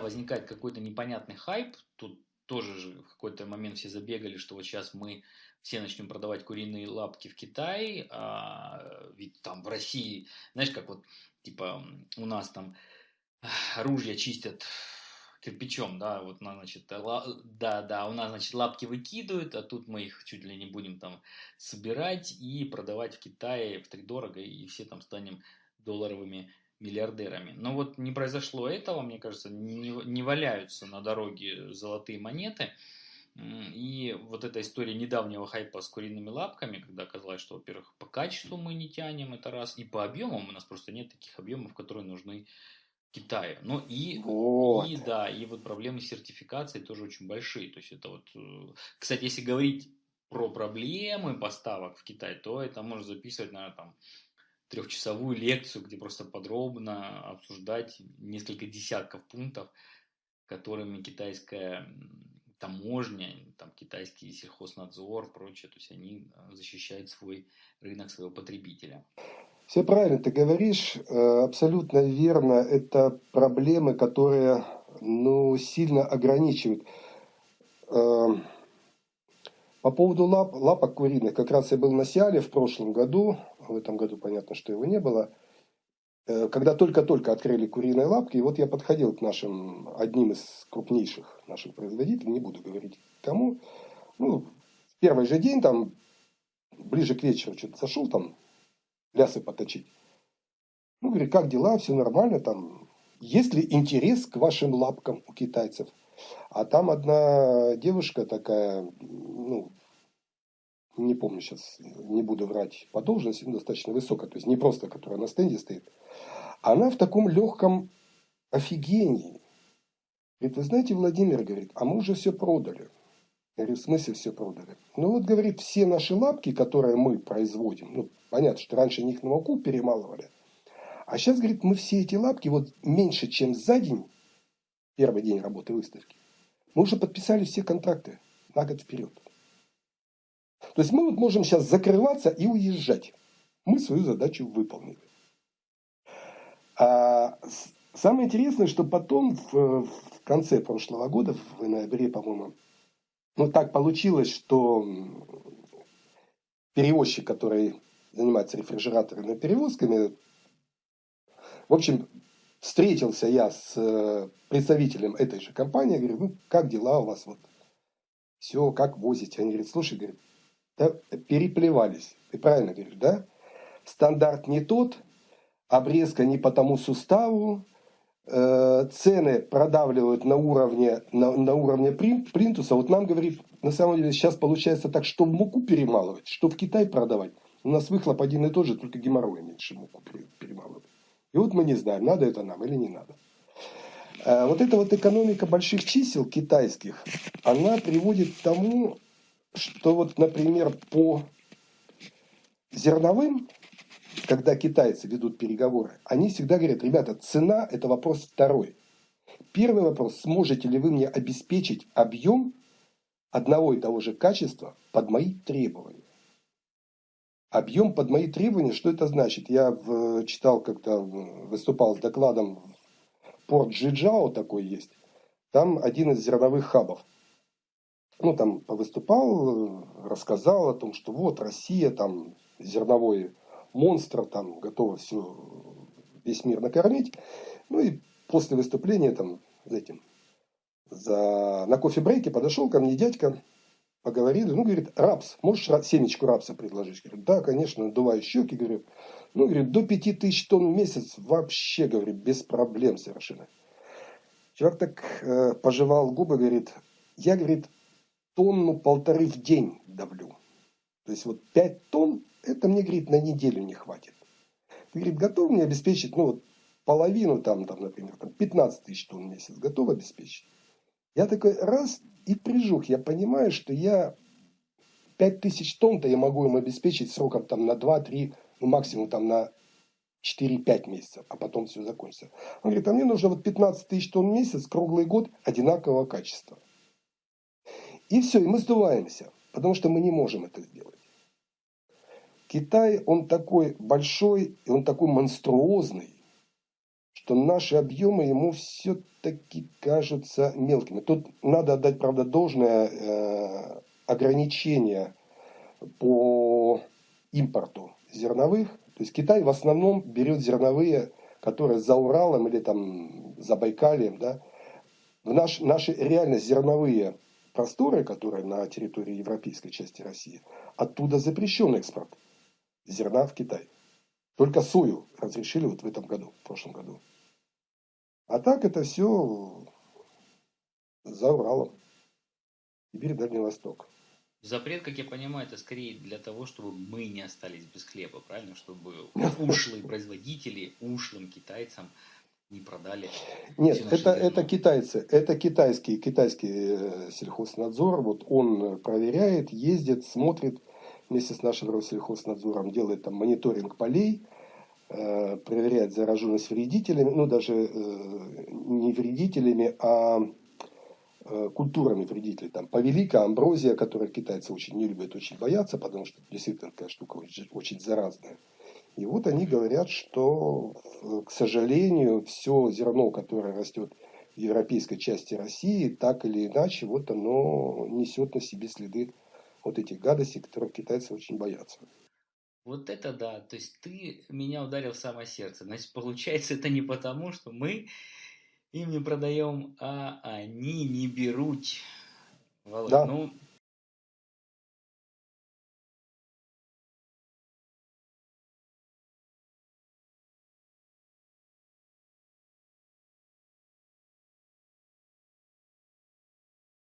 возникает какой-то непонятный хайп, тут тоже же в какой-то момент все забегали, что вот сейчас мы все начнем продавать куриные лапки в Китае, а ведь там в России, знаешь, как вот, типа, у нас там ружья чистят кирпичом, да, вот, значит, да, да, у нас, значит, лапки выкидывают, а тут мы их чуть ли не будем там собирать и продавать в Китае в три дорого, и все там станем долларовыми миллиардерами. Но вот не произошло этого, мне кажется, не, не валяются на дороге золотые монеты. И вот эта история недавнего хайпа с куриными лапками, когда оказалось, что, во-первых, по качеству мы не тянем, это раз, и по объемам у нас просто нет таких объемов, которые нужны Китае. Ну и, вот. и да, и вот проблемы сертификации тоже очень большие. То есть это вот, э, кстати, если говорить про проблемы поставок в Китай, то это можно записывать, наверное, там трехчасовую лекцию, где просто подробно обсуждать несколько десятков пунктов, которыми китайская таможня, там китайский сельхознадзор, прочее, то есть они э, защищают свой рынок своего потребителя. Все правильно ты говоришь, э, абсолютно верно. Это проблемы, которые ну, сильно ограничивают. Эм, по поводу лап, лапок куриных, как раз я был на Сиале в прошлом году, в этом году понятно, что его не было, э, когда только-только открыли куриные лапки, и вот я подходил к нашим, одним из крупнейших наших производителей, не буду говорить кому, ну, первый же день, там, ближе к вечеру что-то зашел, там, лясы поточить. Ну, говорит, как дела, все нормально, там, есть ли интерес к вашим лапкам у китайцев? А там одна девушка такая, ну, не помню сейчас, не буду врать по должности, но достаточно высокая, то есть не просто, которая на стенде стоит. Она в таком легком офигении. Говорит, вы знаете, Владимир, говорит, а мы уже все продали. Я говорю, в смысле все продали? Ну вот, говорит, все наши лапки, которые мы производим, ну, понятно, что раньше них на муку перемалывали, а сейчас, говорит, мы все эти лапки вот меньше, чем за день первый день работы выставки, мы уже подписали все контракты на год вперед. То есть мы вот можем сейчас закрываться и уезжать. Мы свою задачу выполнили. А самое интересное, что потом в, в конце прошлого года, в ноябре, по-моему, ну так получилось, что перевозчик, который занимается рефрижераторными перевозками, в общем, встретился я с э, представителем этой же компании, говорю, ну, как дела у вас, вот, все, как возите? Они говорят, слушай, говорит, да, переплевались. Ты правильно говоришь, да? Стандарт не тот, обрезка не по тому суставу, э, цены продавливают на уровне, на, на уровне плинтуса. Вот нам, говорит, на самом деле сейчас получается так, что в муку перемалывать, что в Китай продавать. У нас выхлоп один и тот же, только геморрой меньше муку перемалывать. И вот мы не знаем, надо это нам или не надо. Э, вот эта вот экономика больших чисел китайских, она приводит к тому, что вот, например, по зерновым, когда китайцы ведут переговоры, они всегда говорят, ребята, цена – это вопрос второй. Первый вопрос, сможете ли вы мне обеспечить объем одного и того же качества под мои требования? Объем под мои требования, что это значит? Я в, читал, как-то выступал с докладом, порт Джиджао такой есть. Там один из зерновых хабов. Ну, там выступал, рассказал о том, что вот Россия, там зерновой монстр, там готова все, весь мир накормить. Ну и после выступления там этим, за, на кофе-брейке подошел ко мне дядька, поговорили, ну, говорит, рапс, можешь семечку рапса предложить? Говорю, да, конечно, надуваю щеки, говорю, ну, говорит, до 5000 тонн в месяц вообще, говорит, без проблем совершенно. Чувак так э, пожевал губы, говорит, я, говорит, тонну полторы в день давлю. То есть вот 5 тонн, это мне, говорит, на неделю не хватит. Ты, говорит, готов мне обеспечить, ну, вот половину там, там, например, там 15 тысяч тонн в месяц, готов обеспечить? Я такой раз и прижух. Я понимаю, что я 5000 тонн-то я могу им обеспечить сроком там на 2-3, ну максимум там на 4-5 месяцев, а потом все закончится. Он говорит, а мне нужно вот 15 тысяч тонн в месяц, круглый год, одинакового качества. И все, и мы сдуваемся, потому что мы не можем это сделать. Китай, он такой большой, и он такой монструозный, что наши объемы ему все-таки кажутся мелкими. Тут надо отдать, правда, должное э, ограничение по импорту зерновых. То есть Китай в основном берет зерновые, которые за Уралом или там за Байкалием. Да? В наш, наши реально зерновые просторы, которые на территории европейской части России, оттуда запрещен экспорт зерна в Китай. Только сою разрешили вот в этом году, в прошлом году. А так это все за Уралом. Сибирь, Дальний Восток. Запрет, как я понимаю, это скорее для того, чтобы мы не остались без хлеба, правильно? Чтобы ушлые производители ушлым китайцам не продали. Нет, это, это китайцы, это китайский, китайский э, сельхознадзор. Вот он проверяет, ездит, смотрит вместе с нашим Россельхознадзором, делает там мониторинг полей, э, проверяет зараженность вредителями, ну даже э, не вредителями, а Э, культурами вредителей. Там повелика, амброзия, которую китайцы очень не любят, очень боятся, потому что действительно такая штука очень, очень заразная. И вот они говорят, что, э, к сожалению, все зерно, которое растет в европейской части России, так или иначе, вот оно несет на себе следы вот этих гадостей, которых китайцы очень боятся. Вот это да, то есть ты меня ударил в самое сердце. Значит, получается, это не потому, что мы им не продаем, а они не берут. Да. Ну,